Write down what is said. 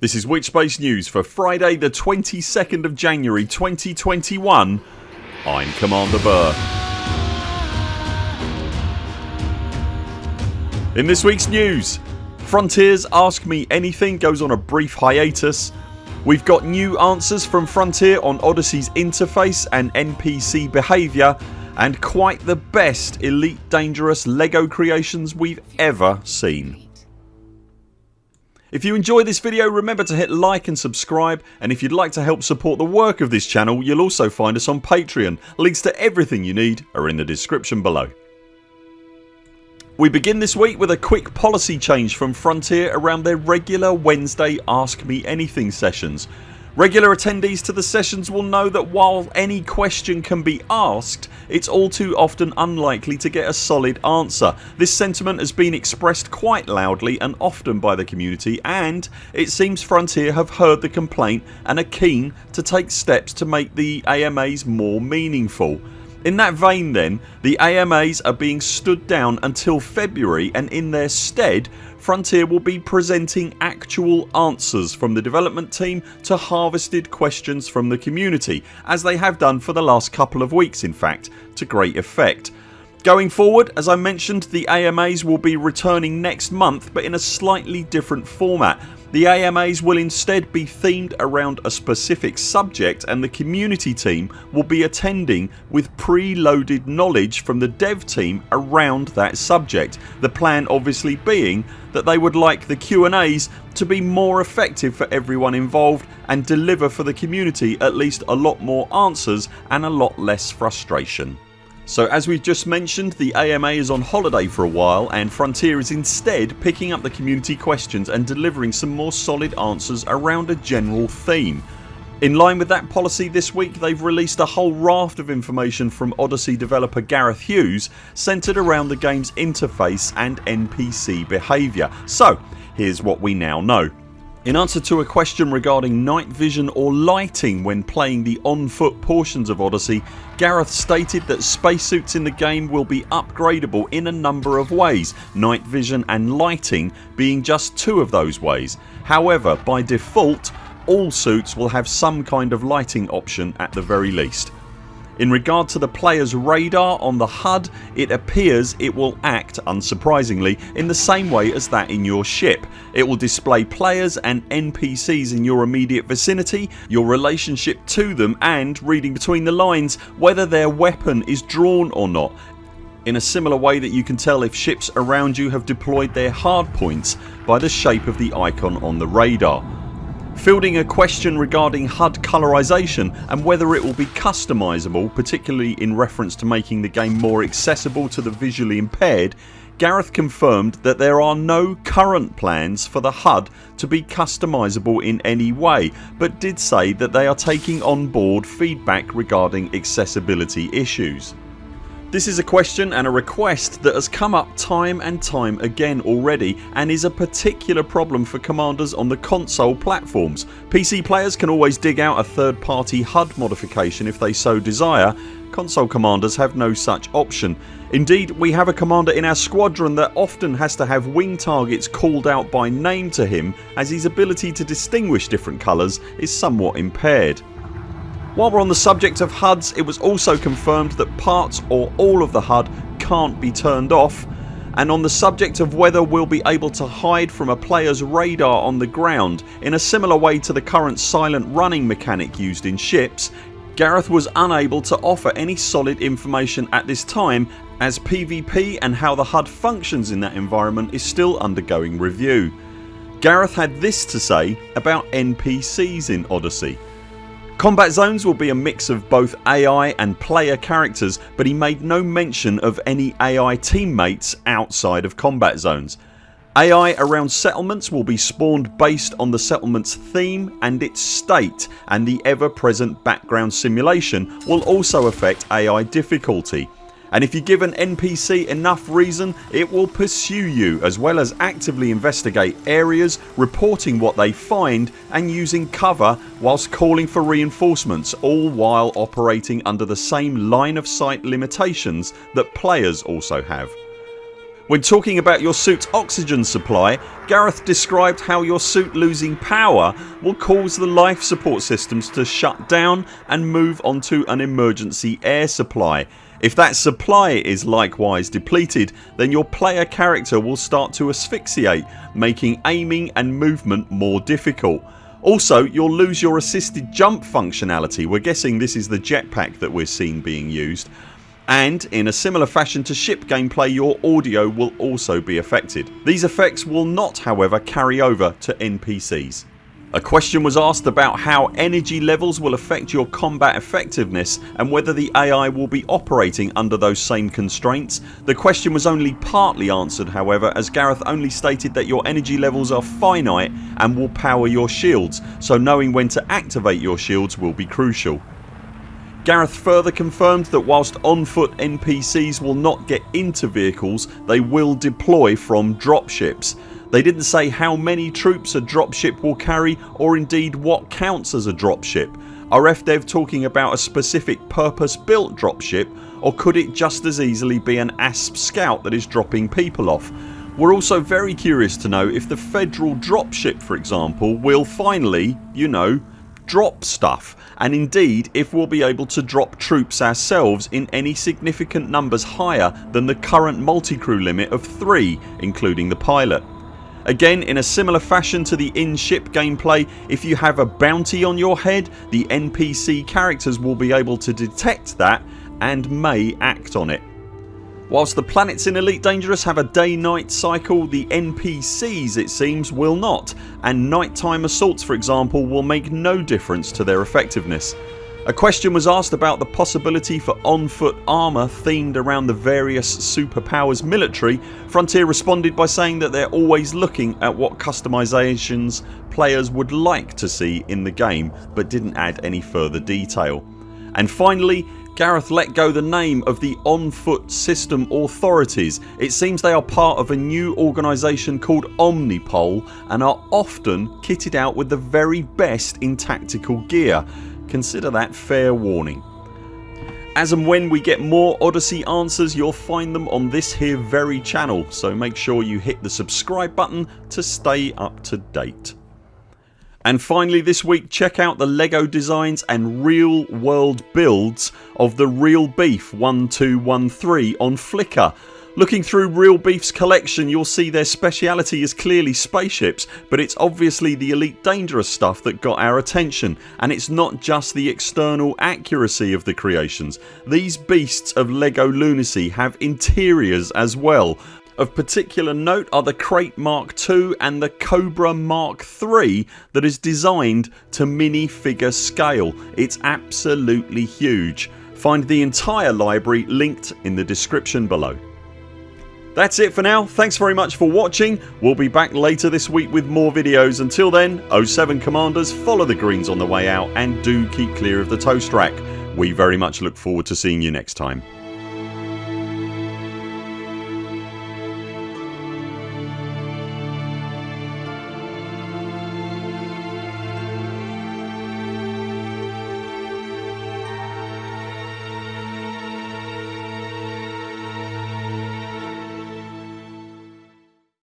This is Witchspace News for Friday the 22nd of January 2021 I'm Commander Burr. In this weeks news Frontiers Ask Me Anything goes on a brief hiatus We've got new answers from Frontier on Odyssey's interface and NPC behaviour and quite the best Elite Dangerous LEGO creations we've ever seen. If you enjoyed this video remember to hit like and subscribe and if you'd like to help support the work of this channel you'll also find us on Patreon. Links to everything you need are in the description below. We begin this week with a quick policy change from Frontier around their regular Wednesday Ask Me Anything sessions. Regular attendees to the sessions will know that while any question can be asked it's all too often unlikely to get a solid answer. This sentiment has been expressed quite loudly and often by the community and it seems Frontier have heard the complaint and are keen to take steps to make the AMAs more meaningful. In that vein then the AMAs are being stood down until February and in their stead Frontier will be presenting actual answers from the development team to harvested questions from the community as they have done for the last couple of weeks in fact to great effect. Going forward as I mentioned the AMAs will be returning next month but in a slightly different format the AMAs will instead be themed around a specific subject and the community team will be attending with pre-loaded knowledge from the dev team around that subject. The plan obviously being that they would like the Q&As to be more effective for everyone involved and deliver for the community at least a lot more answers and a lot less frustration. So as we've just mentioned the AMA is on holiday for a while and Frontier is instead picking up the community questions and delivering some more solid answers around a general theme. In line with that policy this week they've released a whole raft of information from Odyssey developer Gareth Hughes centred around the games interface and NPC behaviour. So here's what we now know. In answer to a question regarding night vision or lighting when playing the on foot portions of Odyssey Gareth stated that spacesuits in the game will be upgradable in a number of ways, night vision and lighting being just two of those ways. However by default all suits will have some kind of lighting option at the very least. In regard to the players radar on the HUD it appears it will act unsurprisingly in the same way as that in your ship. It will display players and NPCs in your immediate vicinity, your relationship to them and, reading between the lines, whether their weapon is drawn or not in a similar way that you can tell if ships around you have deployed their hardpoints by the shape of the icon on the radar fielding a question regarding HUD colorisation and whether it will be customisable particularly in reference to making the game more accessible to the visually impaired Gareth confirmed that there are no current plans for the HUD to be customisable in any way but did say that they are taking on board feedback regarding accessibility issues. This is a question and a request that has come up time and time again already and is a particular problem for commanders on the console platforms. PC players can always dig out a third party HUD modification if they so desire console commanders have no such option. Indeed we have a commander in our squadron that often has to have wing targets called out by name to him as his ability to distinguish different colours is somewhat impaired. While we're on the subject of HUDs it was also confirmed that parts or all of the HUD can't be turned off and on the subject of whether we'll be able to hide from a players radar on the ground in a similar way to the current silent running mechanic used in ships Gareth was unable to offer any solid information at this time as PvP and how the HUD functions in that environment is still undergoing review. Gareth had this to say about NPCs in Odyssey Combat zones will be a mix of both AI and player characters but he made no mention of any AI teammates outside of combat zones. AI around settlements will be spawned based on the settlements theme and its state and the ever present background simulation will also affect AI difficulty and if you give an NPC enough reason it will pursue you as well as actively investigate areas, reporting what they find and using cover whilst calling for reinforcements all while operating under the same line of sight limitations that players also have. When talking about your suit's oxygen supply Gareth described how your suit losing power will cause the life support systems to shut down and move onto an emergency air supply. If that supply is likewise depleted then your player character will start to asphyxiate making aiming and movement more difficult. Also you'll lose your assisted jump functionality. We're guessing this is the jetpack that we're seeing being used and in a similar fashion to ship gameplay your audio will also be affected. These effects will not however carry over to NPCs. A question was asked about how energy levels will affect your combat effectiveness and whether the AI will be operating under those same constraints. The question was only partly answered however as Gareth only stated that your energy levels are finite and will power your shields so knowing when to activate your shields will be crucial. Gareth further confirmed that whilst on foot NPCs will not get into vehicles they will deploy from dropships. They didn't say how many troops a dropship will carry or indeed what counts as a dropship. Are FDev talking about a specific purpose built dropship or could it just as easily be an ASP scout that is dropping people off? We're also very curious to know if the federal dropship for example will finally, you know, drop stuff and indeed if we'll be able to drop troops ourselves in any significant numbers higher than the current multi-crew limit of 3 including the pilot. Again in a similar fashion to the in-ship gameplay if you have a bounty on your head the NPC characters will be able to detect that and may act on it. Whilst the planets in Elite Dangerous have a day night cycle the NPCs it seems will not and nighttime assaults for example will make no difference to their effectiveness. A question was asked about the possibility for on foot armour themed around the various superpowers military. Frontier responded by saying that they're always looking at what customisations players would like to see in the game but didn't add any further detail. And finally Gareth let go the name of the On Foot System Authorities. It seems they are part of a new organisation called Omnipol and are often kitted out with the very best in tactical gear. Consider that fair warning. As and when we get more Odyssey answers you'll find them on this here very channel so make sure you hit the subscribe button to stay up to date. And finally this week check out the LEGO designs and real world builds of the Real Beef 1213 on Flickr. Looking through Real Beef's collection you'll see their speciality is clearly spaceships but it's obviously the Elite Dangerous stuff that got our attention and it's not just the external accuracy of the creations. These beasts of LEGO lunacy have interiors as well of particular note are the Krait Mark II and the Cobra Mark III that is designed to mini figure scale. It's absolutely huge. Find the entire library linked in the description below. That's it for now. Thanks very much for watching. We'll be back later this week with more videos. Until then 0 7 CMDRs follow the greens on the way out and do keep clear of the toast rack. We very much look forward to seeing you next time.